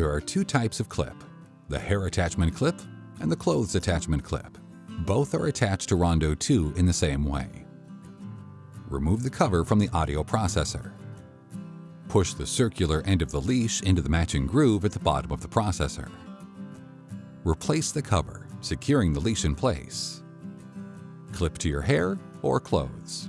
There are two types of clip, the hair attachment clip and the clothes attachment clip. Both are attached to Rondo 2 in the same way. Remove the cover from the audio processor. Push the circular end of the leash into the matching groove at the bottom of the processor. Replace the cover, securing the leash in place. Clip to your hair or clothes.